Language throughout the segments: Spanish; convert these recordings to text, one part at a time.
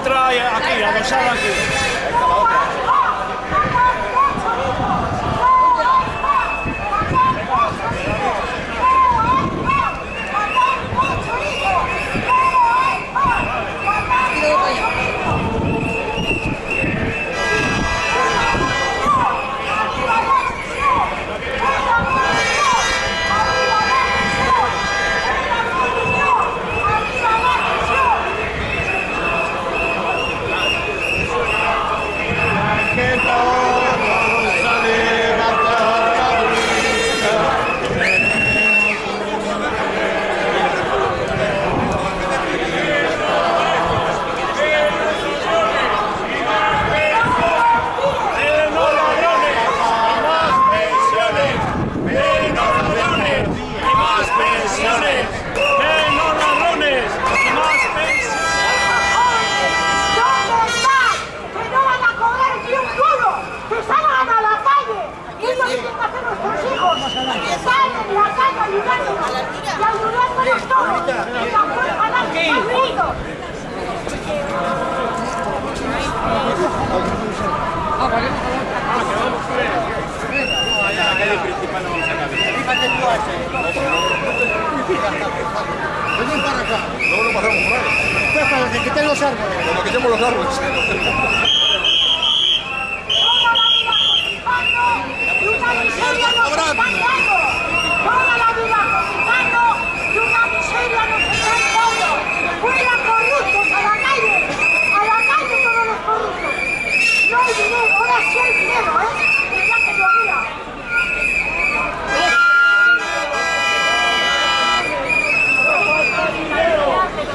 otra aquí, adosada aquí. ¡Menos ladrones! ¡Y más pensiones! ¡Menos ladrones! ¡Y más pensiones! ¡Menos ladrones! ¡Y más pensiones! ¿Dónde están? Que no van a cobrar ni un duro, que salgan a la calle, que es lo que tienen que hacer nuestros hijos, que salgan en la calle ayudándonos y ayudándonos todos, y tampoco ganar más ruido. Luego lo pasamos por ahí. Para que quiten los árboles. Cuando quitemos los árboles. Toda la vida cotizando y una miseria nos están dando. Toda la vida cotizando y una miseria nos están dando. Fuera corruptos a la calle, a la calle todos los corruptos. No hay dinero, ahora sí hay dinero, ¿eh? El día que llovía.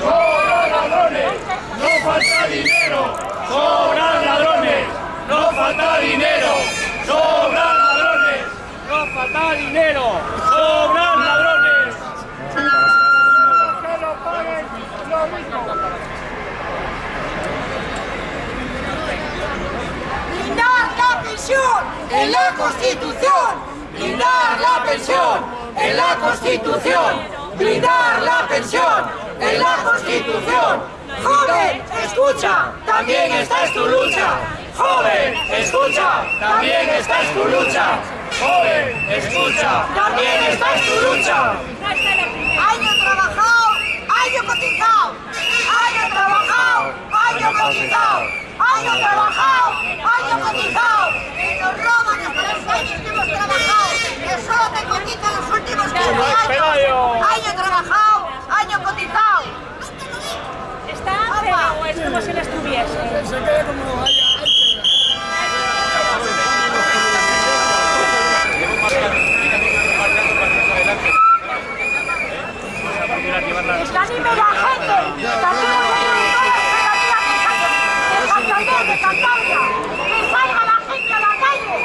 ¡Sobran ladrones! ¡No falta dinero! ¡Sobran ladrones! ¡No falta dinero! ¡Sobran ladrones! ¡No falta dinero! ¡Sobran ladrones! ¡Que la pensión en la Constitución. Blindar la pensión en la Constitución. Blindar la pensión en la Constitución. Joven, escucha, también esta es tu lucha. Joven, escucha, también esta es tu lucha. ¡Joven! ¡Escucha! También esta es tu lucha. Año trabajado, año cotizado. Año trabajado, año cotizado. Año trabajado, año cotizado. Que nos roban hasta los años que hemos trabajado. Que solo te cotizan los últimos 15 Pelayo. años. Año trabajado, año cotizado. Está pero es como si no estuviese. Se quede como vaya. Anime la gente. Que hacemos de Santander, de Cantabria. Que salga la gente a la calle.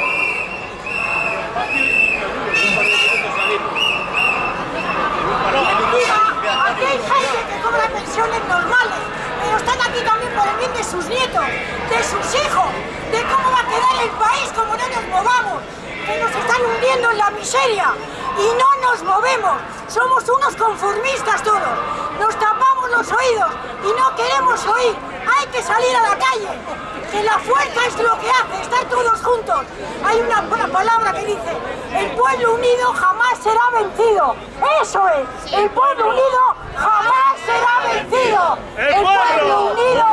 Aquí hay gente que cobra pensiones normales, pero están aquí también por el bien de sus nietos, de sus hijos, de cómo va a quedar el país como no nos movamos, que nos están hundiendo en la miseria y no nos movemos. Somos unos conformistas todos, nos tapamos los oídos y no queremos oír. Hay que salir a la calle. que la fuerza es lo que hace, estar todos juntos. Hay una, palabra que dice, el pueblo unido jamás será vencido. Eso es, el pueblo unido jamás será vencido. El pueblo unido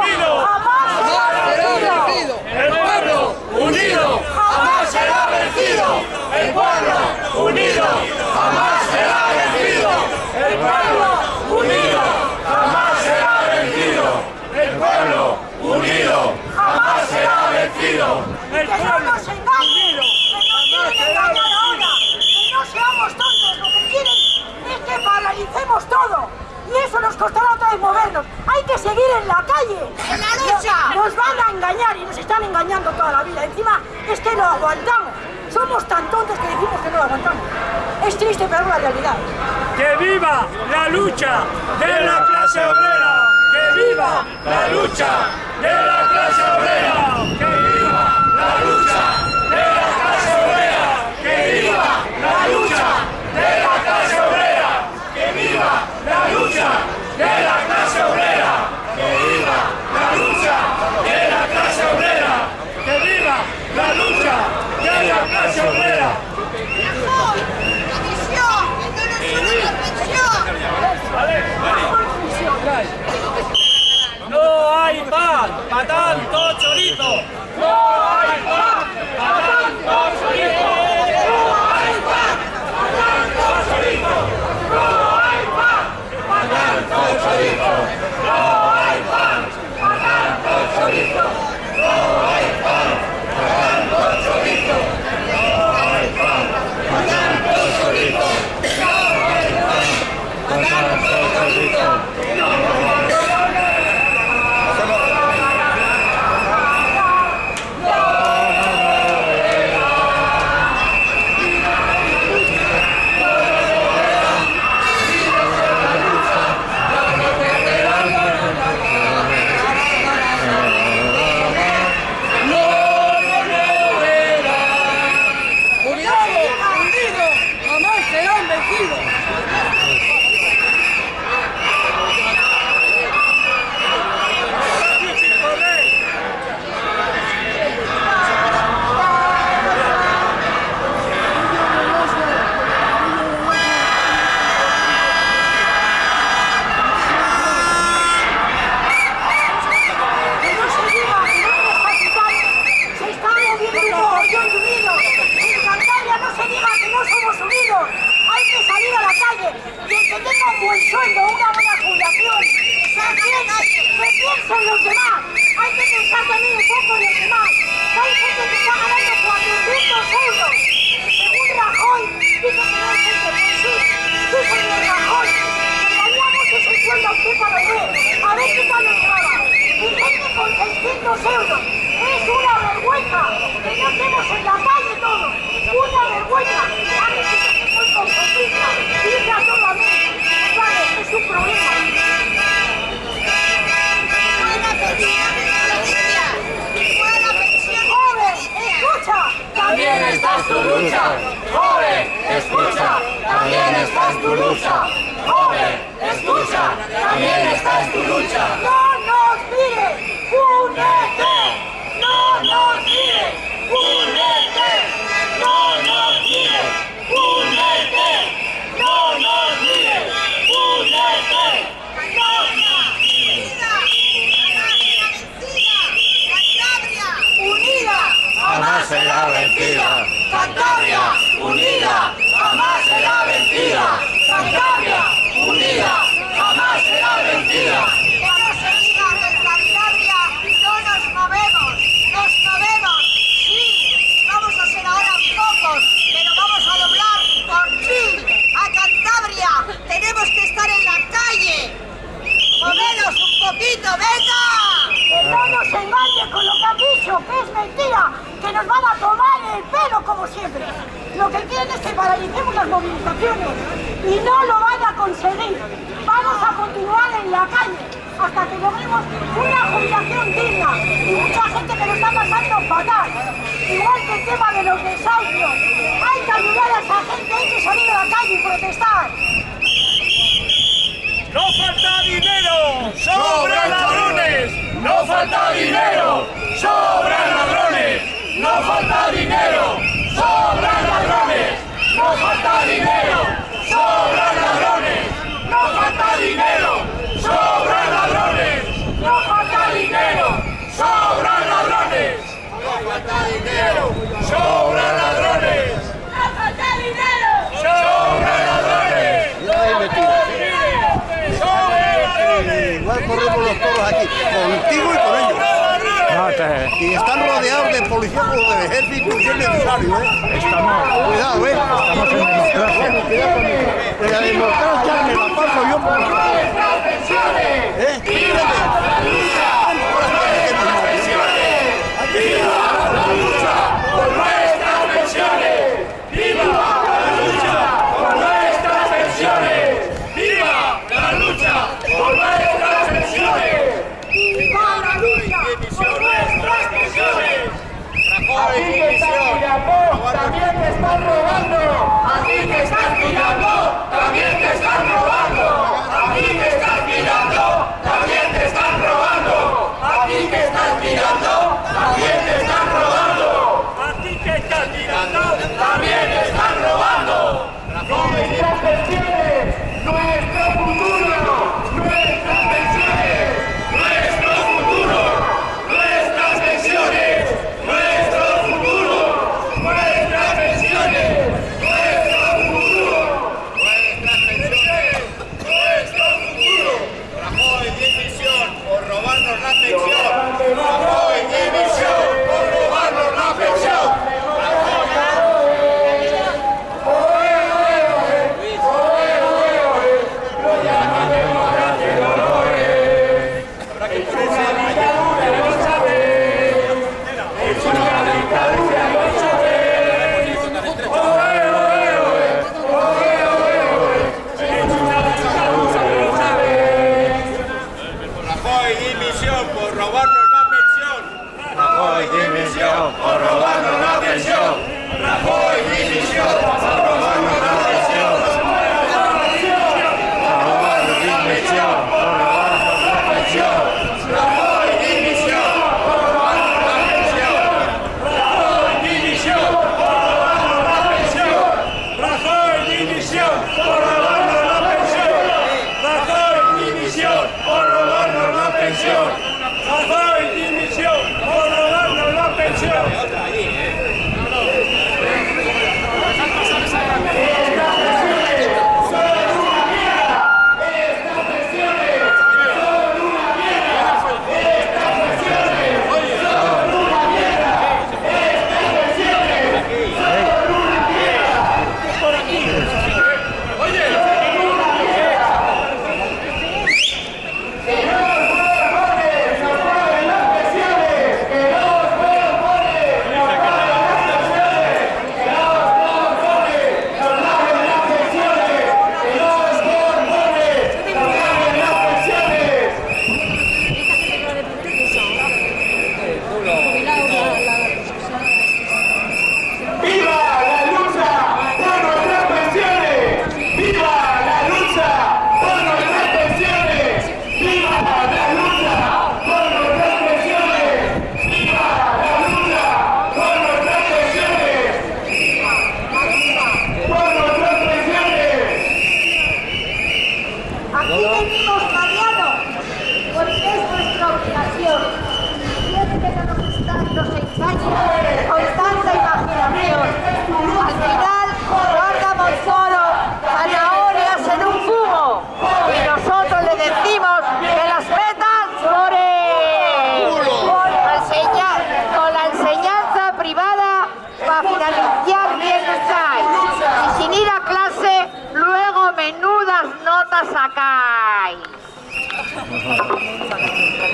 jamás será vencido. El pueblo unido jamás será vencido. El pueblo unido jamás será vencido. El pueblo unido jamás será vencido. El pueblo unido jamás será vencido. El Que no nos engañen, que nos quieren engañar ahora, que no seamos tontos, lo que quieren es que paralicemos todo. Y eso vez movernos. Hay que seguir en la calle. ¡En la lucha! Nos van a engañar y nos están engañando toda la vida. Encima es que lo aguantamos. Somos tan tontos que decimos que no lo aguantamos. Es triste, pero es la realidad. ¡Que viva la lucha de la clase obrera! ¡Que viva la lucha de la clase obrera! ¡Que viva la lucha de la clase obrera! ¡Que viva la lucha de la clase obrera! ¡Que viva la lucha de la clase ¡Patán, todo chorizo! el pelo como siempre. Lo que quieren es que paralicemos las movilizaciones y no lo van a conseguir. Vamos a continuar en la calle hasta que logremos una jubilación digna y mucha gente que lo está pasando fatal. Igual que el tema de los desahucios. Hay que ayudar a esa gente, hay que salir a la calle y protestar. ¡No falta dinero! ¡Sobran ladrones! ¡No falta dinero! ¡Sobran ladrones! ¡No falta dinero! ¡Sobran ladrones! ¡No falta dinero! ¡Sobran ladrones! ¡No falta dinero! ¡Sobran ladrones! ¡No falta dinero! ¡Sobran ladrones! ¡No falta dinero! ¡Sobran ladrones! ¡No falta dinero! ¡Sobran ladrones! ¡No falta dinero! ¡Sobran ladrones! Igual corremos los toros aquí, contigo y y están rodeados de policía o de ejército si es necesario, ¿eh? Estamos. Cuidado, ¿eh? Estamos en democracia. De la democracia me la paso yo por ¿Eh? ¡Viva! ¡Viva! ¡Viva! a ti que estás estudiando, también te están robando, a ti que estás estudiando, también te están robando.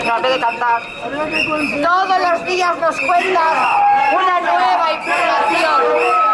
No, en vez de cantar. Todos los días nos cuentas una nueva información.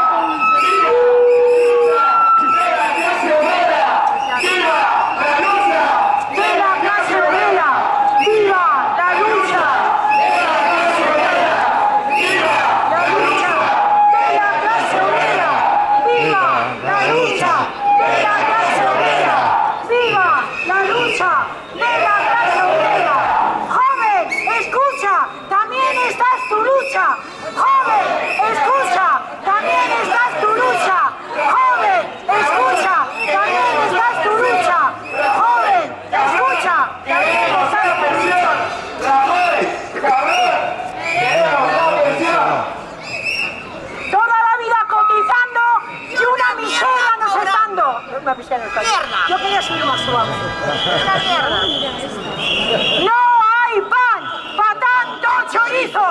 ¡No hay pan para tanto chorizo!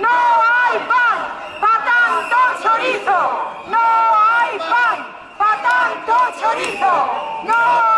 ¡No hay pan para tanto chorizo! ¡No hay pan para tanto chorizo! ¡No hay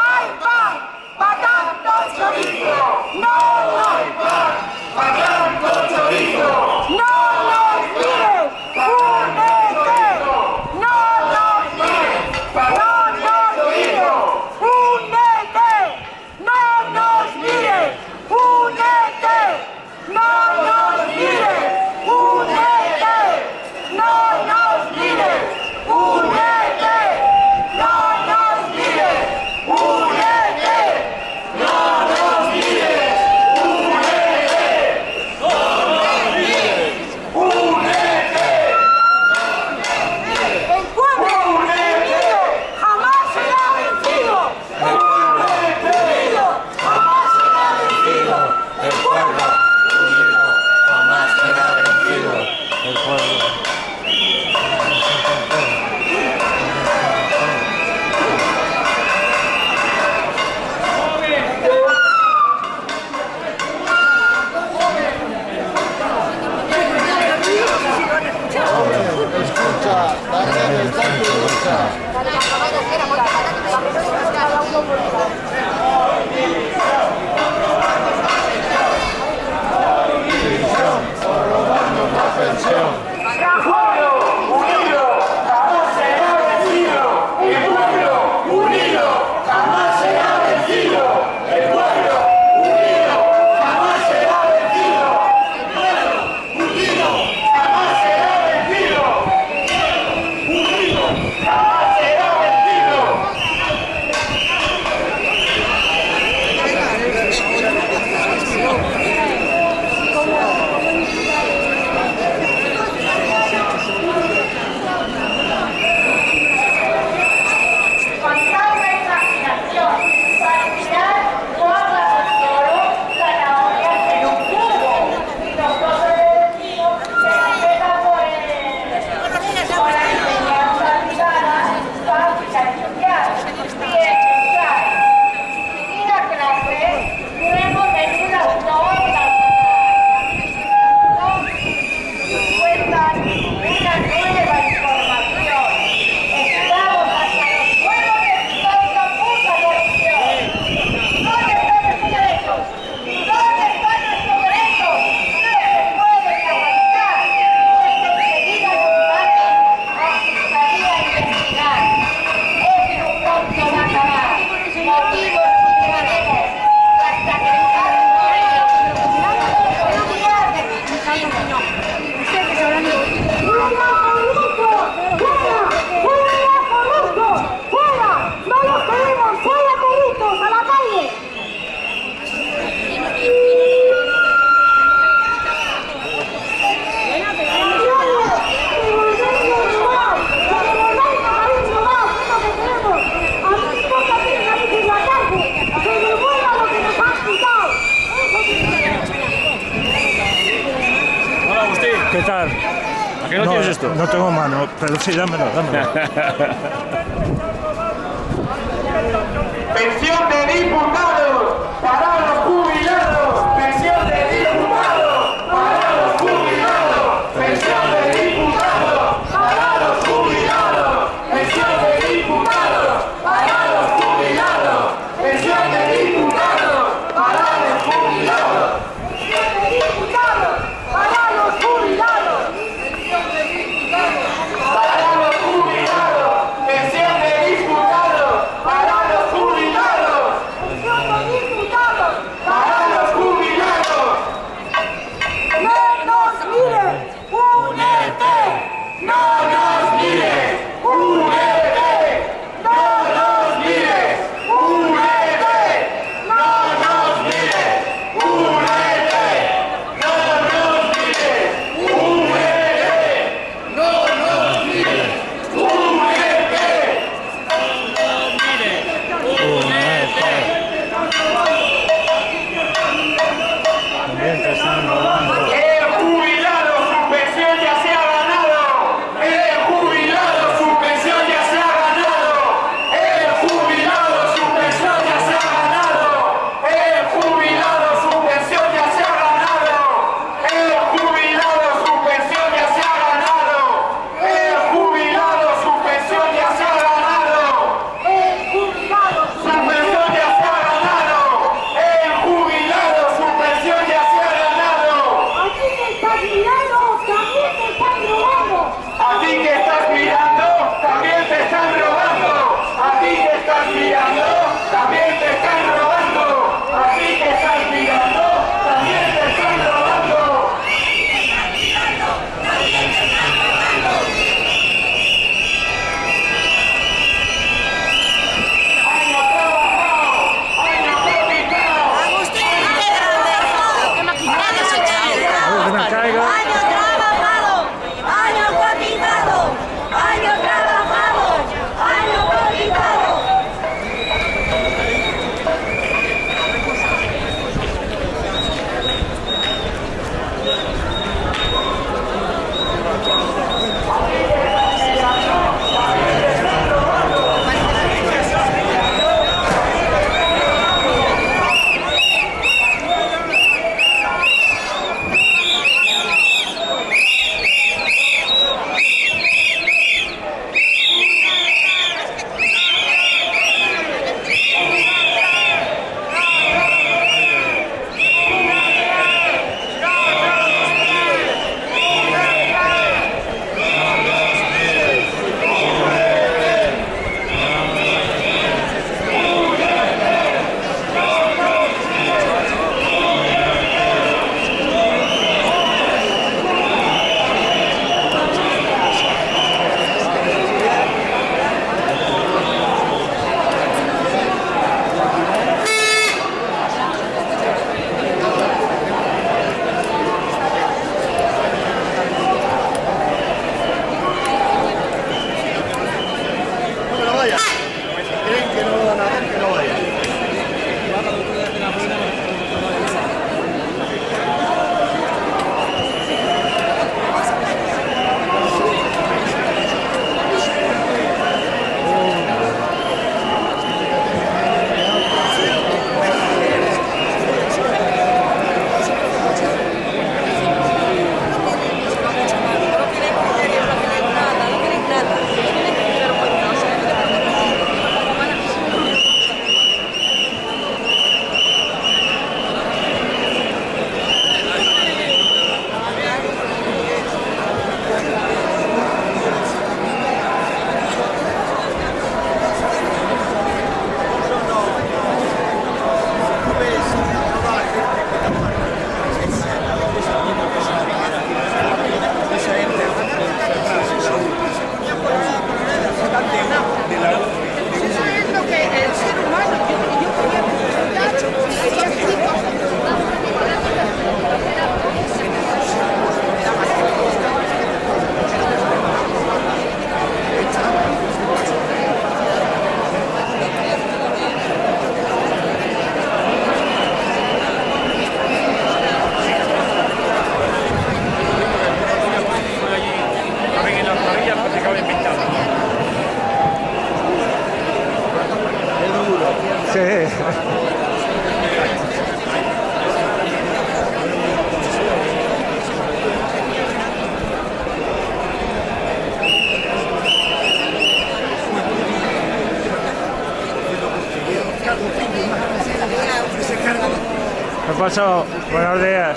Buenos días.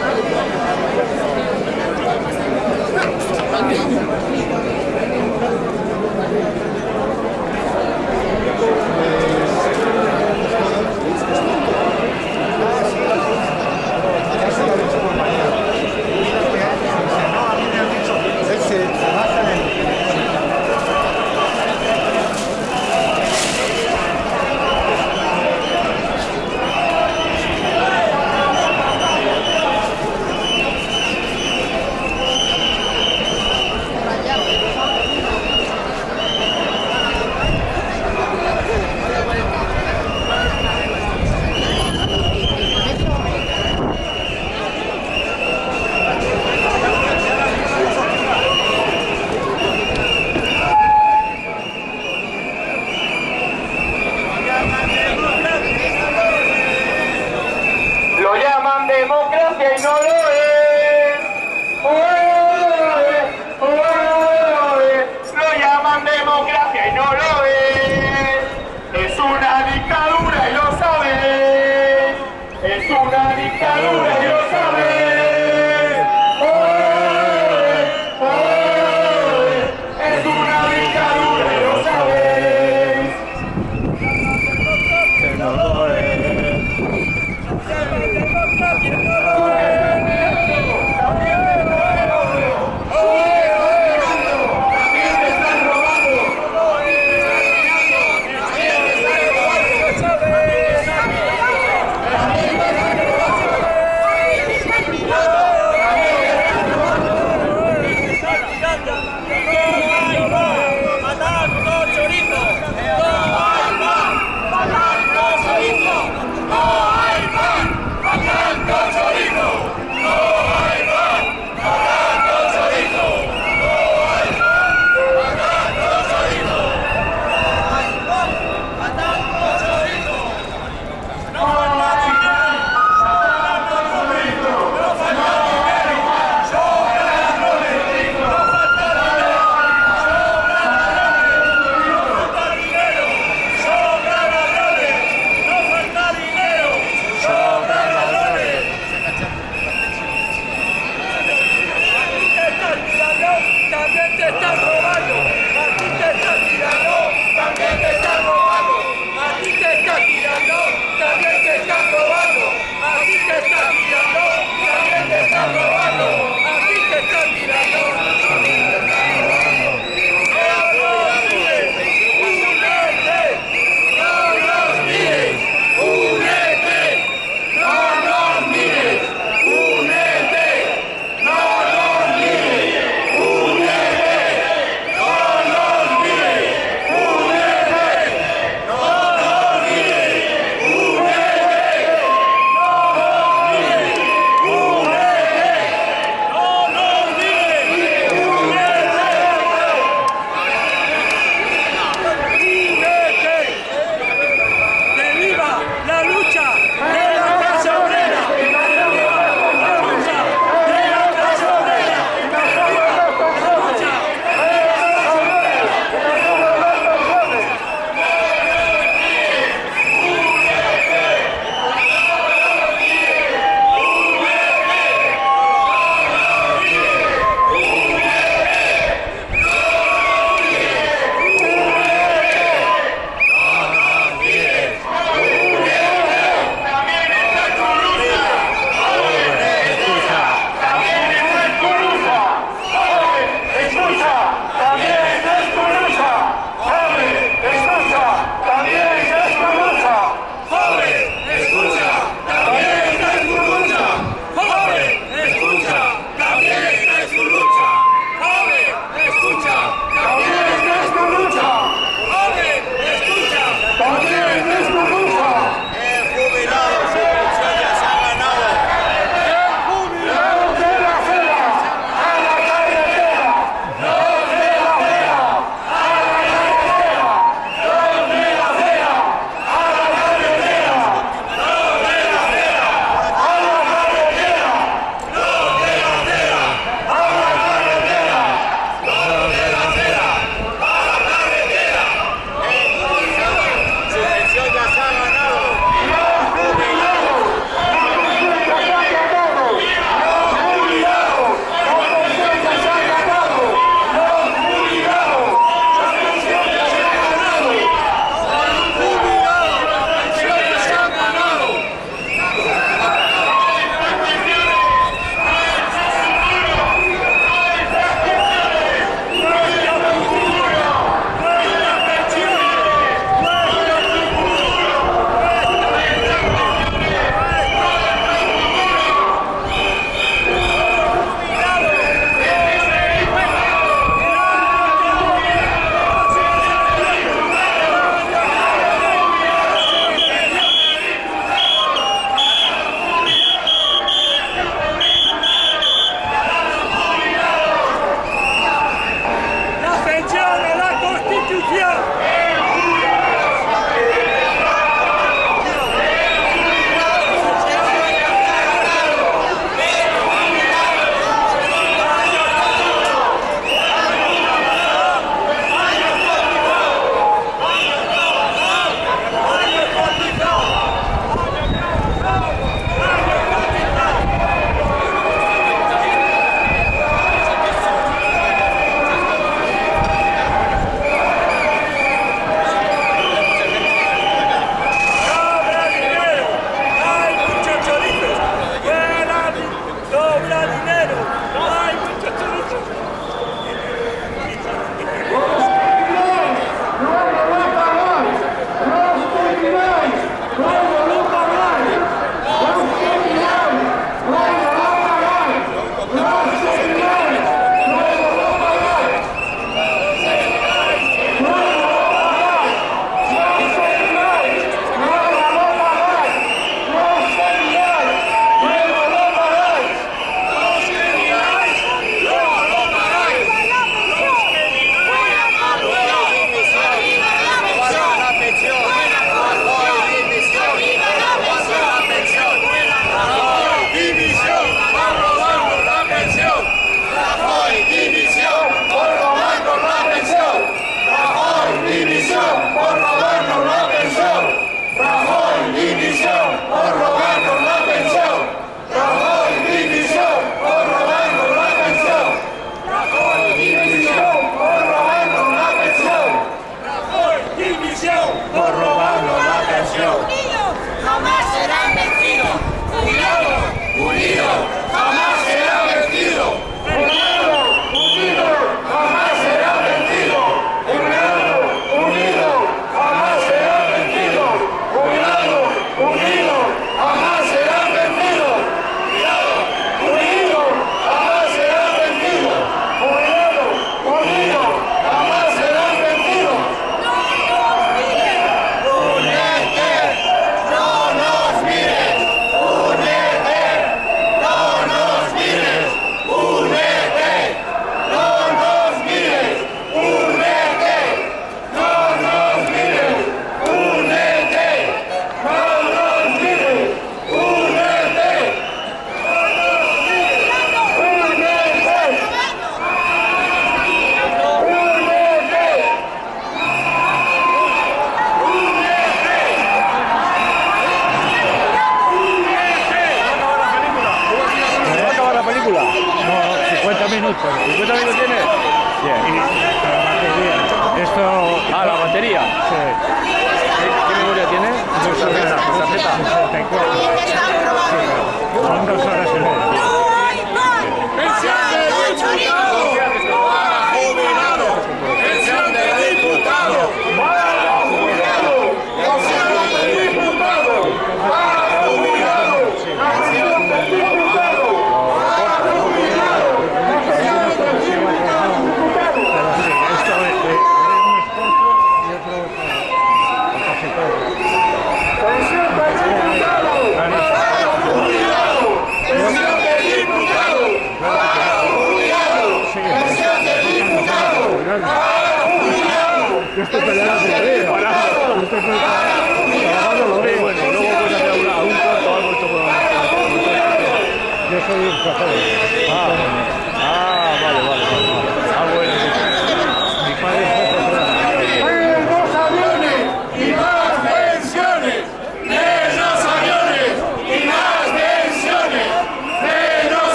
何? Una dictadura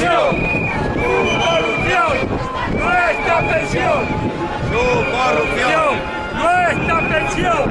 pensión! ¡Su corrupción! ¡Nuestra pensión! ¡Su corrupción! ¡Nuestra pensión!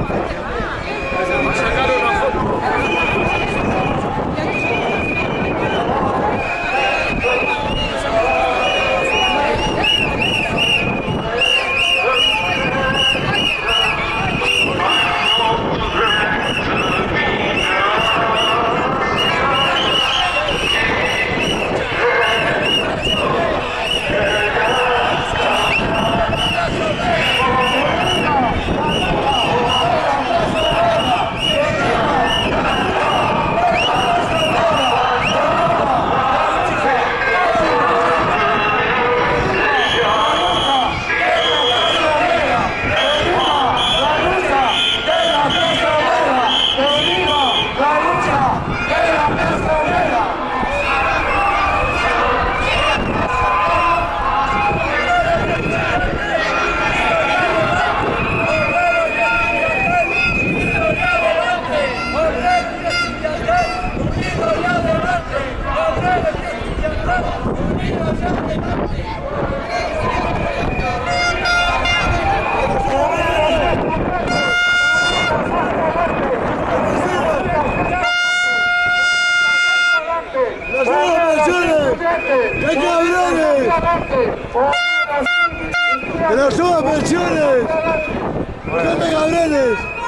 ¡Que nos suban pensiones! ¡No me cabrones!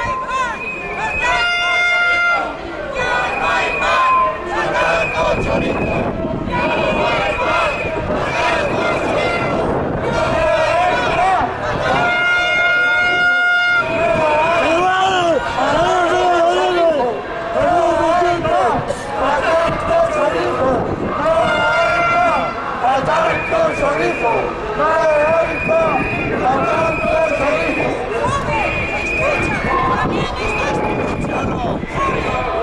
Brutal! Brutal!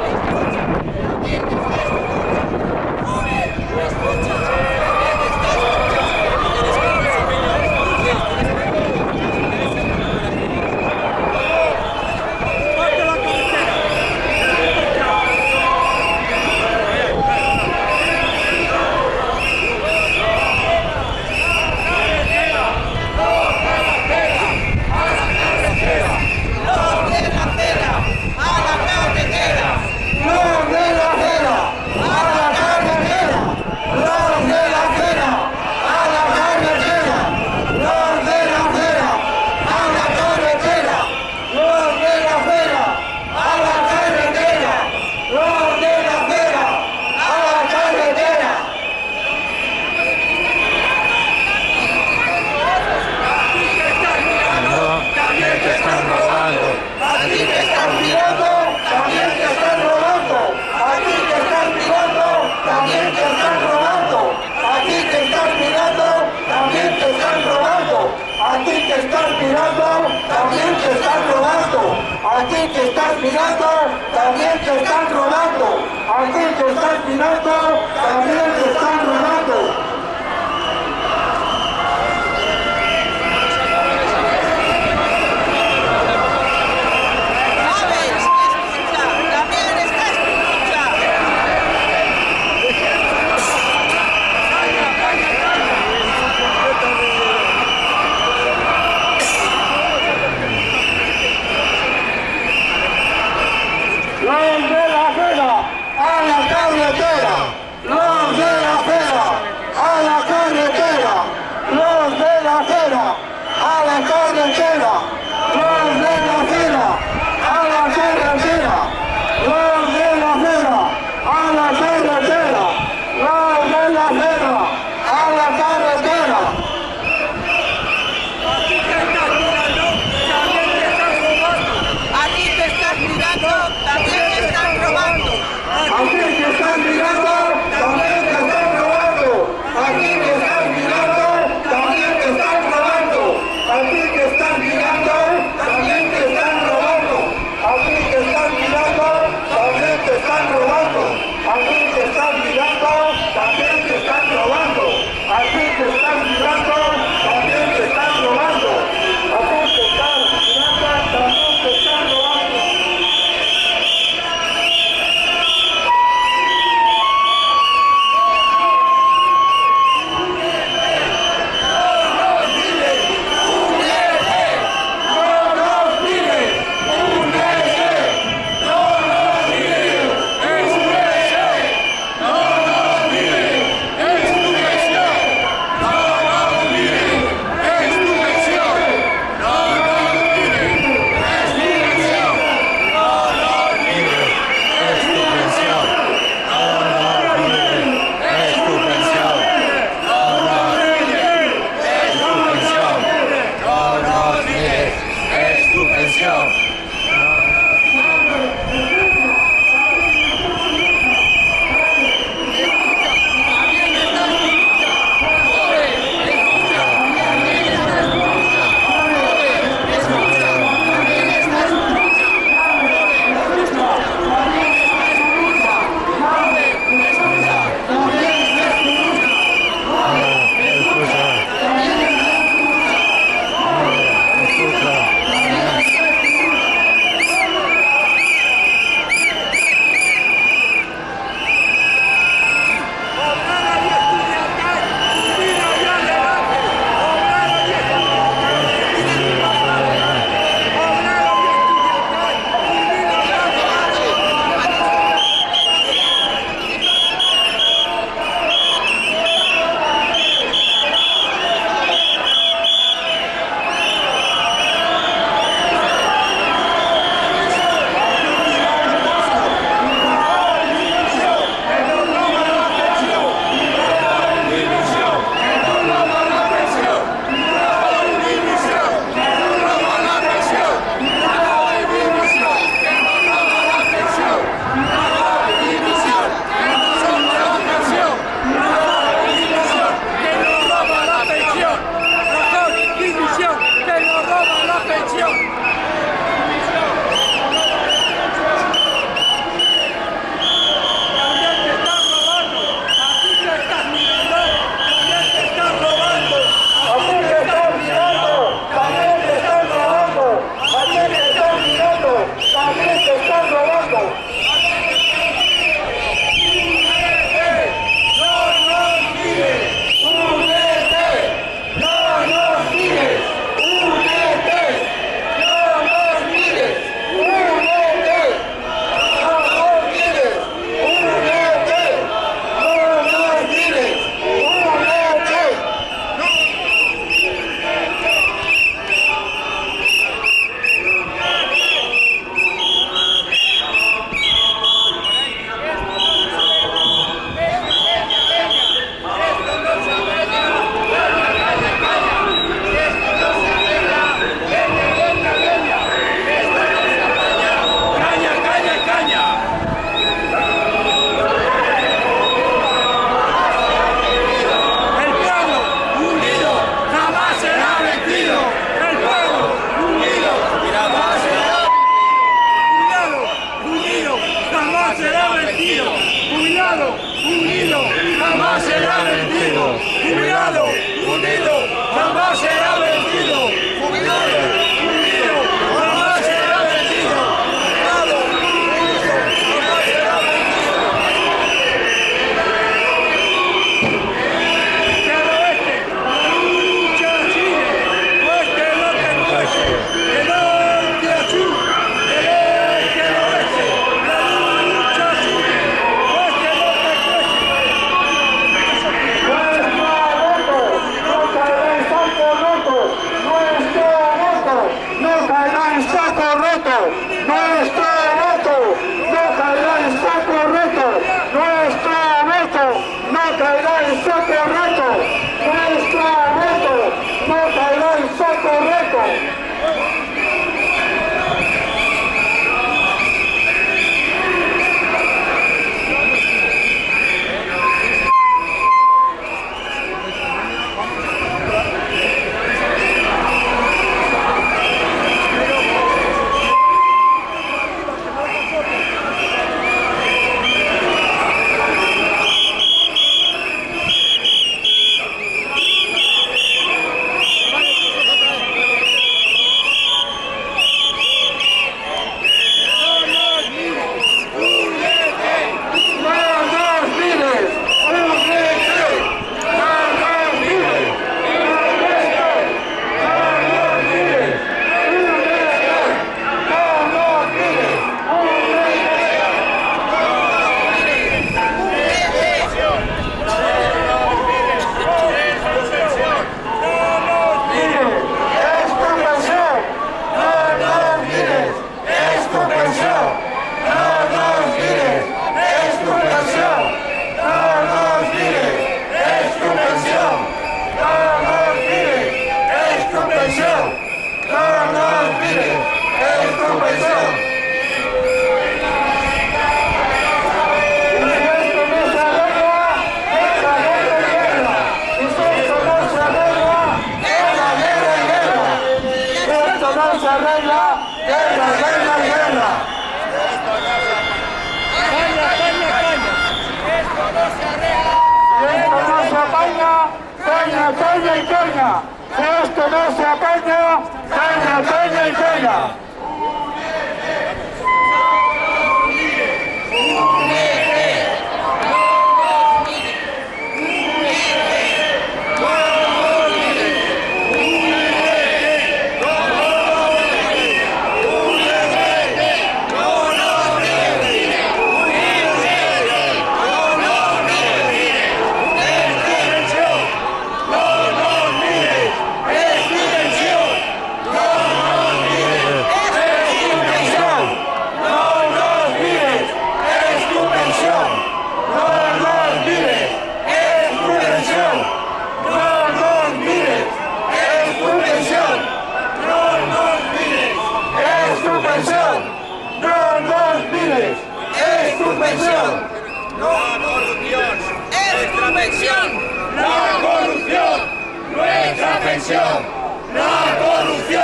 La corrupción,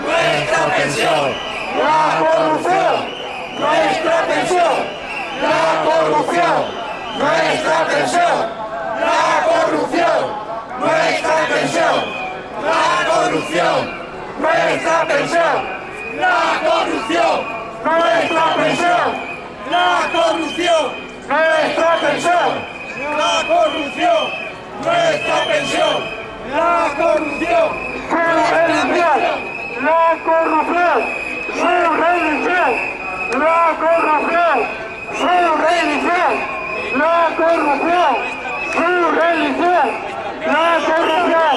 nuestra pensión. La corrupción, nuestra pensión. La corrupción, nuestra pensión. La corrupción, nuestra pensión. La corrupción, nuestra pensión. La corrupción, nuestra pensión. La corrupción, nuestra pensión. La corrupción, nuestra pensión. La corrupción, su religión. La corrupción, su religión. La corrupción, su religión. La corrupción, su religión. La corrupción,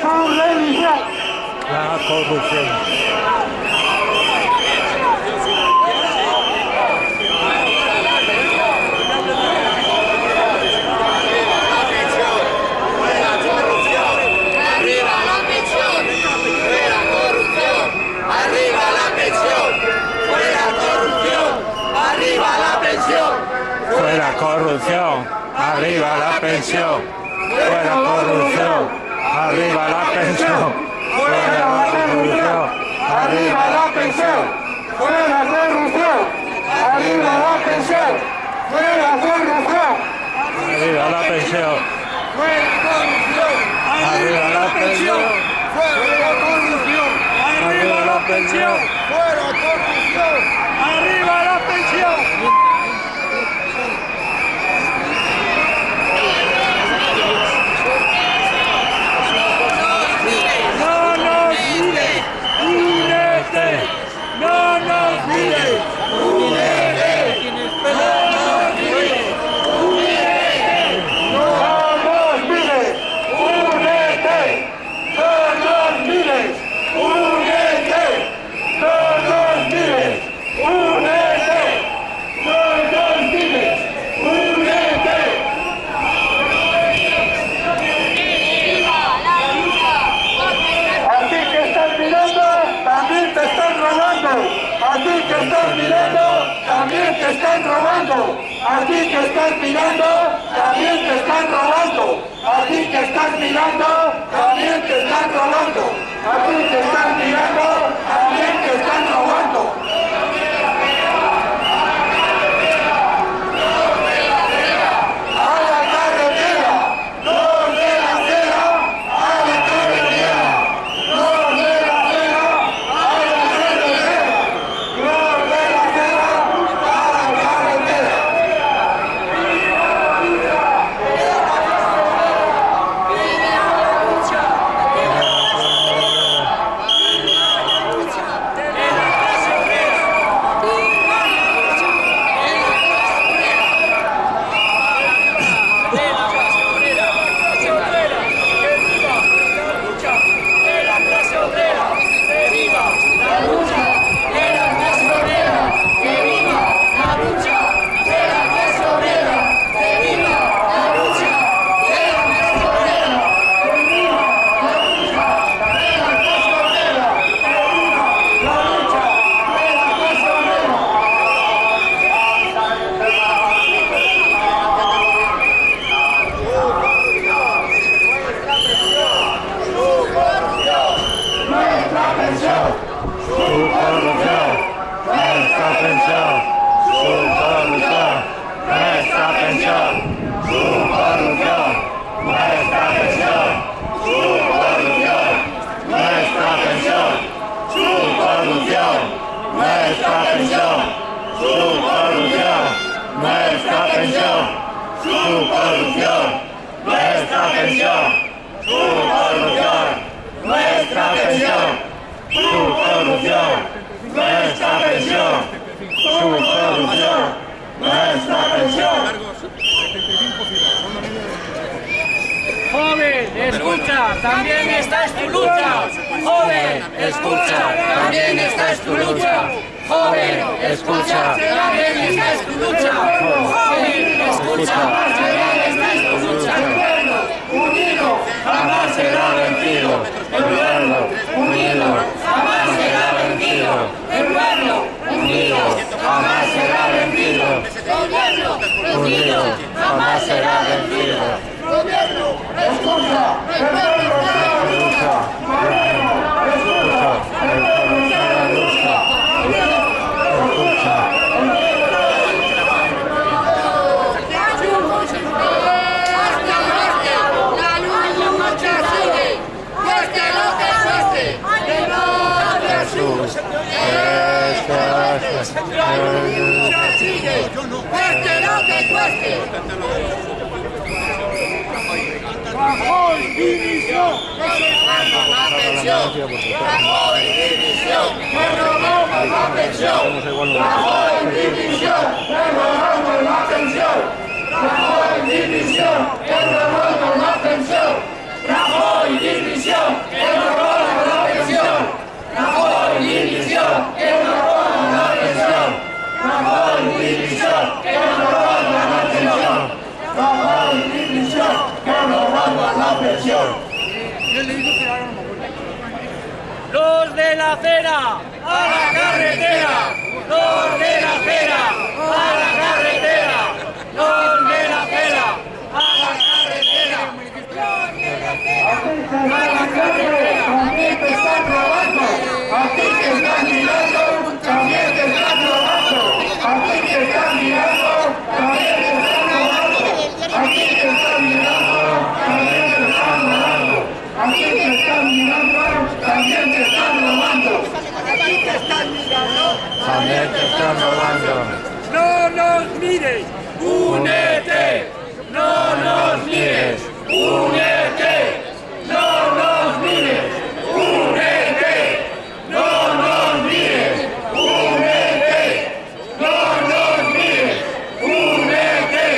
su religión. La corrupción. ¡Arriba la pensión! ¡Fuera corrupción! ¡Arriba la pensión! ¡Fuera corrupción! ¡Arriba la pensión! Fuera Arriba la pensión. Fuera corrupción. Arriba la pensión. Fuera corrupción. Arriba la pensión, fuera corrupción. Arriba la pensión, fuera corrupción. Arriba la pensión. Fuera corrupción. Arriba la pensión. Fuera corrupción. Arriba la pensión. Fuera corrupción. ¡Arriba la pensión! ¡No nos mires! ¡Únete! ¡No nos mires! ¡Únete! ¡No nos mires! No nos mires, únete. No nos mires, únete. No ti que estás mirando, también te están robando. A ti que estás mirando, también te están robando. A ti que estás mirando, también te están robando. A ti que estás escucha, también esta es tu lucha. Joven, escucha, también esta es tu lucha. Joven, escucha, también esta es tu lucha. unido, Jamás será vencido, el pueblo unido, jamás será vencido, El pueblo unido jamás será vencido, Gobierno unido, jamás será vencido. Gobierno escucha, el pueblo está Lucha, escucha, el pueblo cada lucha, escucha, La lucha sigue, cueste lo que cueste, de no Jesús. esta es La lucha sigue, cueste lo que cueste. Bajo la pensión, bajo división, me robamos la pensión. La división, me robamos la pensión. La división, me robamos la pensión. La división, me robamos la pensión. La división, me robamos la pensión. La división, me robamos la pensión. La división, me robamos la pensión. Los de la acera, a la carretera. Los de la acera, a la carretera. Los de la acera, a la carretera. También te están robando, a ti que estás mirando, también te están robando, a ti que estás mirando, también te están robando, a ti que estás mirando, también te están robando, a ti que estás mirando, también te están robando, a ti que estás mirando. también te están robando. No nos mires, únete. No nos mires, únete. No nos mires, únete. No nos mires, únete. No nos mires, únete.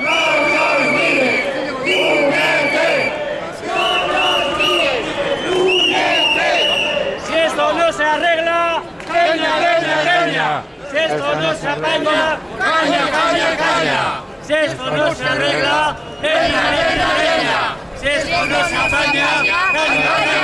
No nos mires, únete. No nos mires, únete. Si esto no se arregla, caña, caña, caña. Si se apaña, caña, caña, caña. Si esto no se arregla, leña, leña, leña. Si esto no se apaña, caña, caña,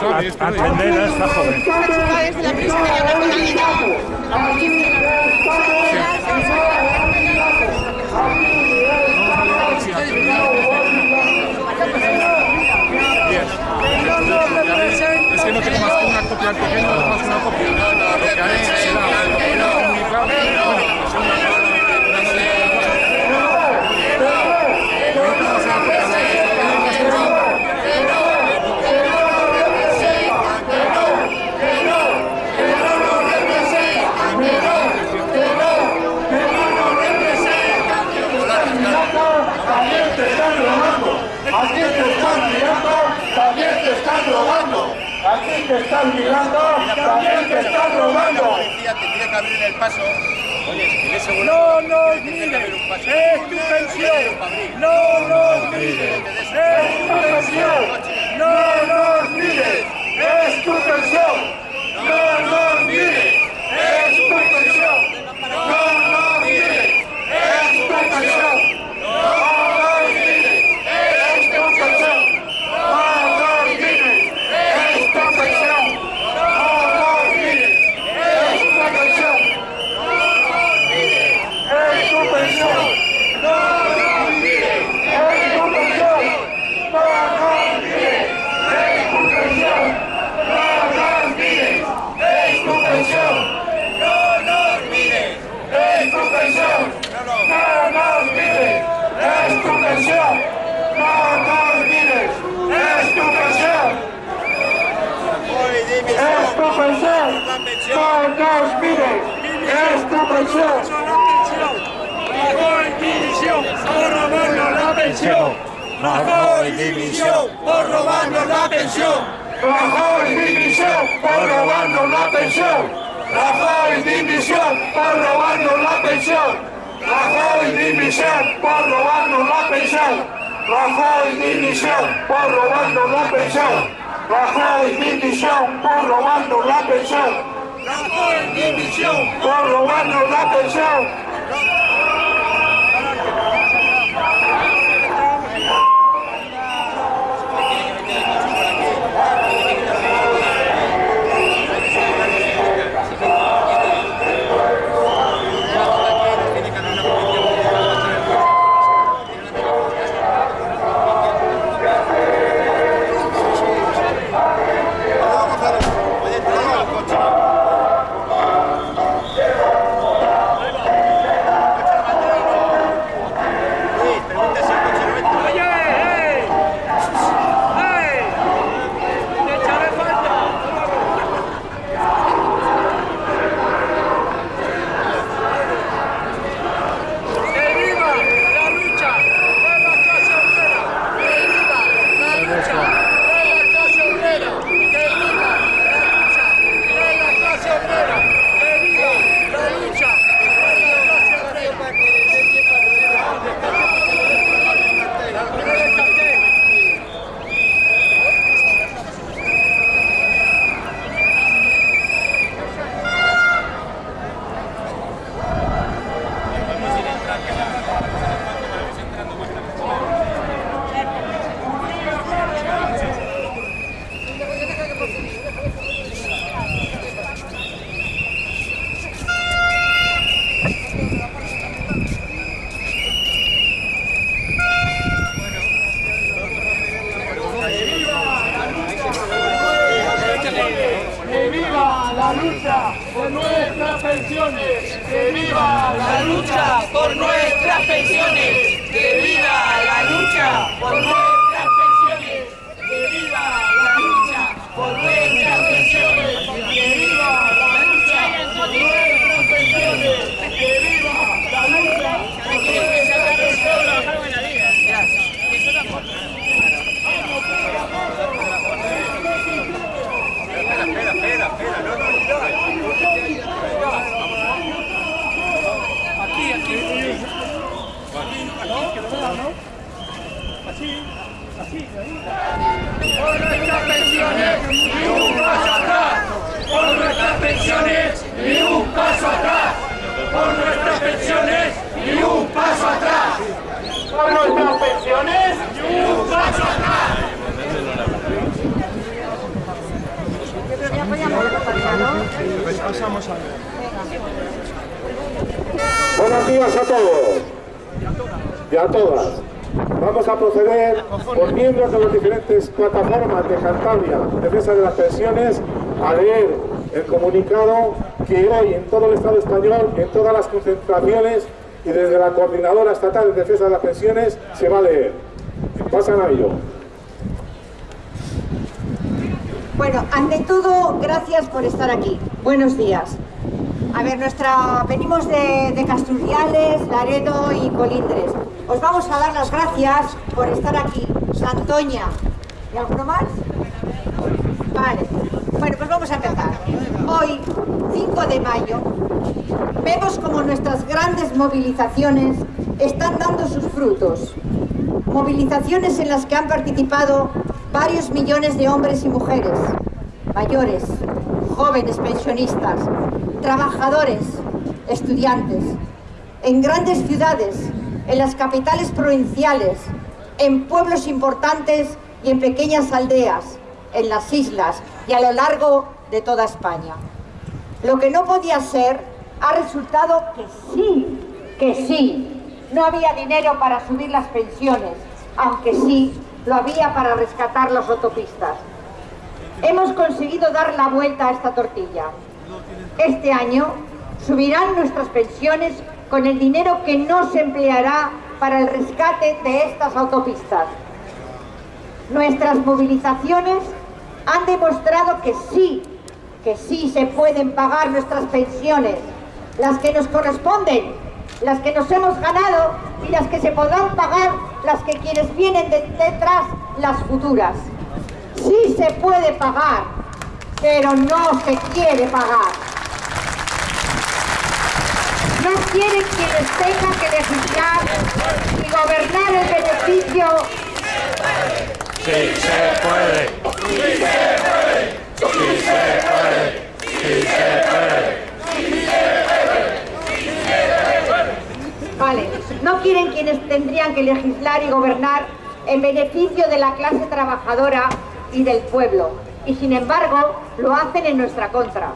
A, atender a esta joven. Es que no tengo más que una copia pequeña, no tengo más que una copia. Lo que te están robando. Aquí te están mirando, también te están robando. Aquí te están mirando, también te están robando. policía tendría que abrir el paso. Oye. No nos mires, es tu pensión. No nos mires, es tu pensión. No nos mires, Es tu pensión. No nos mires. Es tu pensión. No nos mires. Es tu pensión. No nos mires. Es tu pensión. No nos mires. Es tu pensión. No nos mires. Es tu pensión. Es tu pensión. No nos mires. Es tu pensión. No nos mires. Es tu pensión. No nos mires. Es tu pensión. No nos mires. Es tu pensión. No nos mires. Es tu pensión. No nos mires. Es tu pensión. Es tu pensión. No mires. Es tu pensión. Por robarnos la pensión. Rajoy dimisión por robarnos la pensión. Rajoy dimisión por robarnos la pensión. Rajoy dimisión por robarnos la pensión. Rajoy dimisión por robarnos la pensión. Rajoy dimisión por robarnos la pensión. Rajoy dimisión por robarnos la pensión. Rajoy dimisión. Por robarnos la pensión. En todas las concentraciones y desde la Coordinadora Estatal de Defensa de las Pensiones se va a leer. Pasan a ello. Bueno, ante todo, gracias por estar aquí. Buenos días. A ver, nuestra, venimos de, de Laredo y Colindres. Os vamos a dar las gracias por estar aquí. Santoña. ¿Y alguno más? Vale. Bueno, pues vamos a empezar. Hoy, 5 de mayo, vemos como nuestras grandes movilizaciones están dando sus frutos. Movilizaciones en las que han participado varios millones de hombres y mujeres, mayores, jóvenes pensionistas, trabajadores, estudiantes, en grandes ciudades, en las capitales provinciales, en pueblos importantes y en pequeñas aldeas, en las islas y a lo largo de toda España. Lo que no podía ser ha resultado que sí, que sí, no había dinero para subir las pensiones, aunque sí lo había para rescatar las autopistas. Hemos conseguido dar la vuelta a esta tortilla. Este año subirán nuestras pensiones con el dinero que no se empleará para el rescate de estas autopistas. Nuestras movilizaciones han demostrado que sí, que sí se pueden pagar nuestras pensiones, las que nos corresponden, las que nos hemos ganado y las que se podrán pagar las que quienes vienen de- detrás, las futuras. Sí se puede pagar, pero no se quiere pagar. No quieren quienes tengan que legislar y gobernar el beneficio Sí se puede. Sí se puede. Sí se puede. Sí se puede. Vale, no quieren quienes tendrían que legislar y gobernar en beneficio de la clase trabajadora y del pueblo. Y sin embargo, lo hacen en nuestra contra.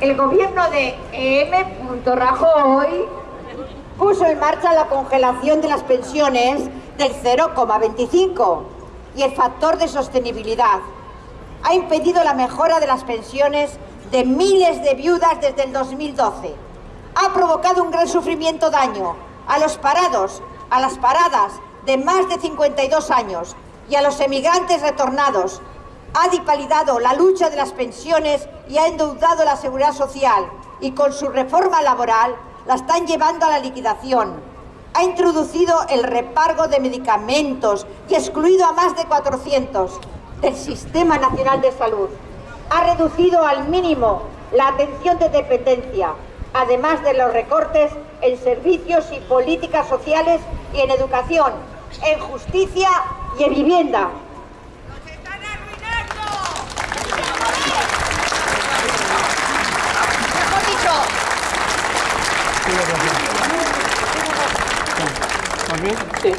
El gobierno de M. Rajoy puso en marcha la congelación de las pensiones del 0,25 y el factor de sostenibilidad. Ha impedido la mejora de las pensiones de miles de viudas desde el 2012 ha provocado un gran sufrimiento daño a los parados, a las paradas de más de 52 años y a los emigrantes retornados. Ha dipalidado la lucha de las pensiones y ha endeudado la seguridad social y con su reforma laboral la están llevando a la liquidación. Ha introducido el repargo de medicamentos y excluido a más de 400 del Sistema Nacional de Salud. Ha reducido al mínimo la atención de dependencia, además de los recortes en servicios y políticas sociales y en educación, en justicia y en vivienda. Mejor dicho, Sí.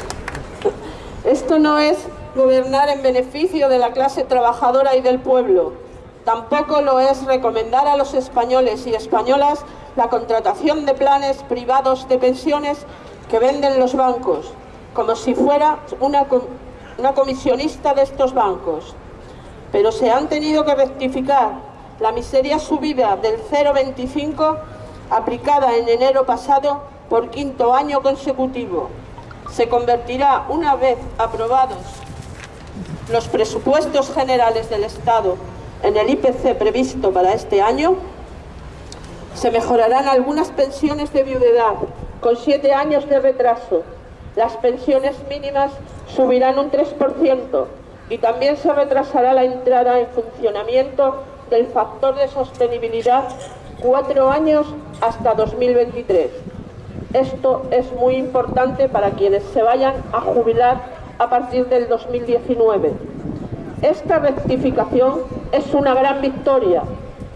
Esto no es gobernar en beneficio de la clase trabajadora y del pueblo. Tampoco lo es recomendar a los españoles y españolas la contratación de planes privados de pensiones que venden los bancos, como si fuera una, una comisionista de estos bancos. Pero se han tenido que rectificar la miseria subida del 0,25 aplicada en enero pasado por quinto año consecutivo. Se convertirá, una vez aprobados los presupuestos generales del Estado en el IPC previsto para este año, se mejorarán algunas pensiones de viudedad con siete años de retraso. Las pensiones mínimas subirán un 3% y también se retrasará la entrada en funcionamiento del factor de sostenibilidad cuatro años hasta 2023. Esto es muy importante para quienes se vayan a jubilar a partir del 2019. Esta rectificación es una gran victoria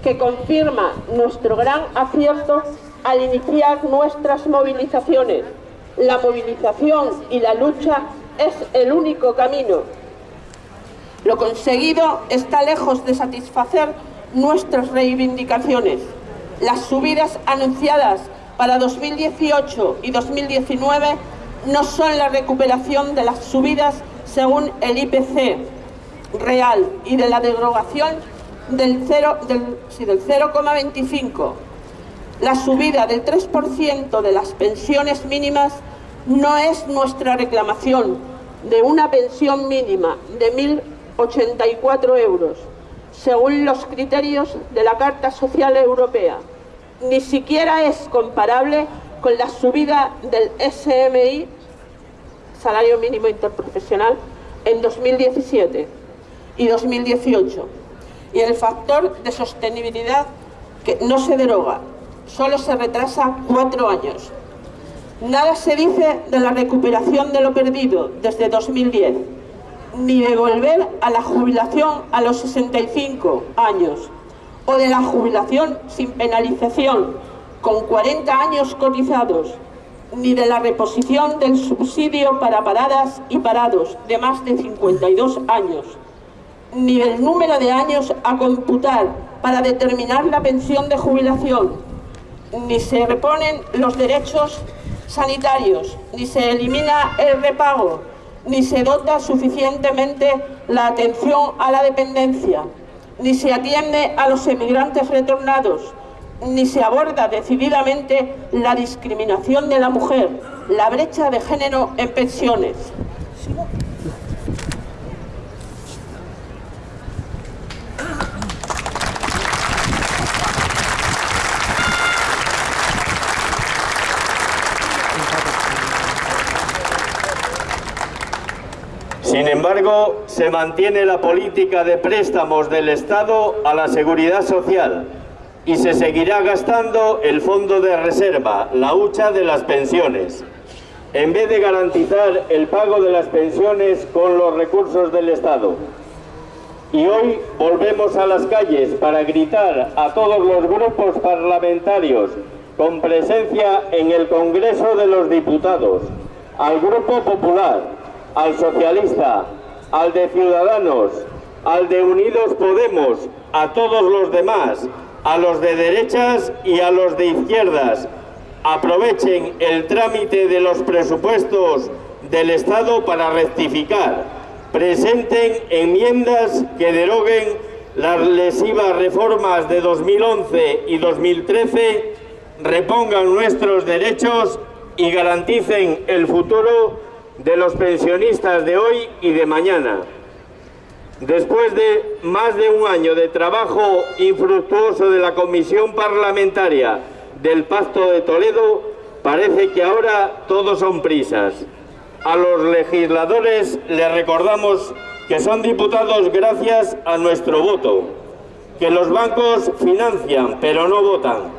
que confirma nuestro gran acierto al iniciar nuestras movilizaciones. La movilización y la lucha es el único camino. Lo conseguido está lejos de satisfacer nuestras reivindicaciones. Las subidas anunciadas para 2018 y 2019 no son la recuperación de las subidas según el IPC real y de la derogación del 0,25. Del, sí, del 0,25. la subida del 3% de las pensiones mínimas no es nuestra reclamación de una pensión mínima de 1.084 euros, según los criterios de la Carta Social Europea. Ni siquiera es comparable con la subida del SMI, Salario Mínimo Interprofesional, en 2017 y 2018. Y el factor de sostenibilidad que no se deroga, solo se retrasa cuatro años. Nada se dice de la recuperación de lo perdido desde 2010, ni de volver a la jubilación a los 65 años, o de la jubilación sin penalización, con 40 años cotizados, ni de la reposición del subsidio para paradas y parados de más de 52 años, ni del número de años a computar para determinar la pensión de jubilación, ni se reponen los derechos sanitarios, ni se elimina el repago, ni se dota suficientemente la atención a la dependencia, ni se atiende a los emigrantes retornados, ni se aborda decididamente la discriminación de la mujer, la brecha de género en pensiones. Sin embargo, se mantiene la política de préstamos del Estado a la seguridad social y se seguirá gastando el fondo de reserva, la hucha de las pensiones. En vez de garantizar el pago de las pensiones con los recursos del Estado. Y hoy volvemos a las calles para gritar a todos los grupos parlamentarios con presencia en el Congreso de los Diputados, al Grupo Popular, al Socialista, al de Ciudadanos, al de Unidos Podemos, a todos los demás, a los de derechas y a los de izquierdas. Aprovechen el trámite de los presupuestos del Estado para rectificar. Presenten enmiendas que deroguen las lesivas reformas de 2011 y 2013, repongan nuestros derechos y garanticen el futuro de los pensionistas de hoy y de mañana. Después de más de un año de trabajo infructuoso de la Comisión Parlamentaria del Pacto de Toledo, parece que ahora todos son prisas. A los legisladores les recordamos que son diputados gracias a nuestro voto, que los bancos financian pero no votan,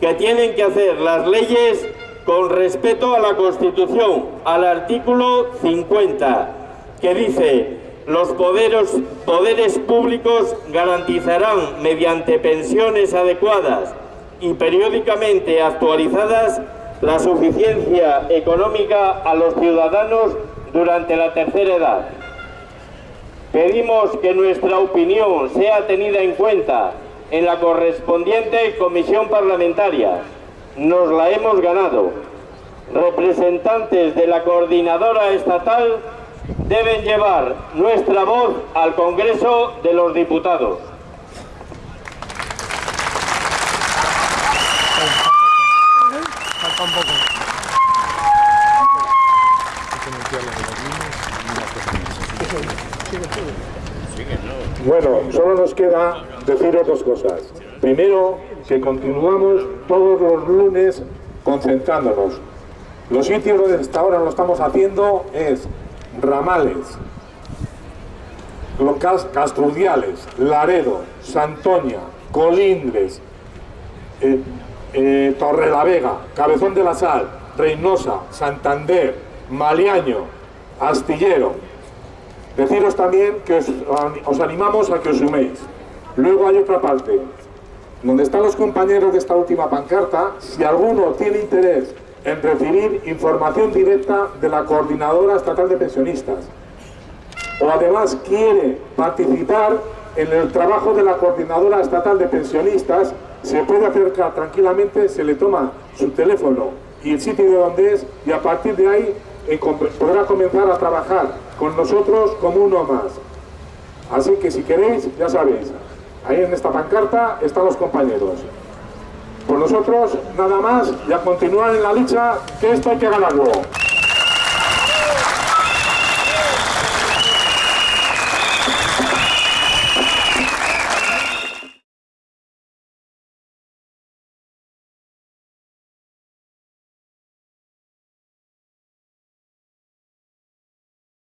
que tienen que hacer las leyes con respeto a la Constitución, al artículo 50, que dice los poderes, poderes públicos garantizarán mediante pensiones adecuadas y periódicamente actualizadas la suficiencia económica a los ciudadanos durante la tercera edad. Pedimos que nuestra opinión sea tenida en cuenta en la correspondiente comisión parlamentaria. Nos la hemos ganado. Representantes de la coordinadora estatal deben llevar nuestra voz al Congreso de los Diputados. Bueno, solo nos queda deciros dos cosas. Primero, que continuamos todos los lunes concentrándonos. Los sitios donde hasta ahora lo estamos haciendo es Ramales, Castrudiales, Laredo, Santoña, Colindres, eh, eh, Torrelavega, Cabezón de la Sal, Reynosa, Santander, Maliaño, Astillero. Deciros también que os animamos a que os suméis. Luego hay otra parte, donde están los compañeros de esta última pancarta, si alguno tiene interés en recibir información directa de la Coordinadora Estatal de Pensionistas, o además quiere participar en el trabajo de la Coordinadora Estatal de Pensionistas, se puede acercar tranquilamente, se le toma su teléfono y el sitio de donde es y a partir de ahí eh, podrá comenzar a trabajar con nosotros como uno más. Así que si queréis, ya sabéis, ahí en esta pancarta están los compañeros. Por nosotros, nada más, y a continuar en la lucha, que esto hay que ganarlo.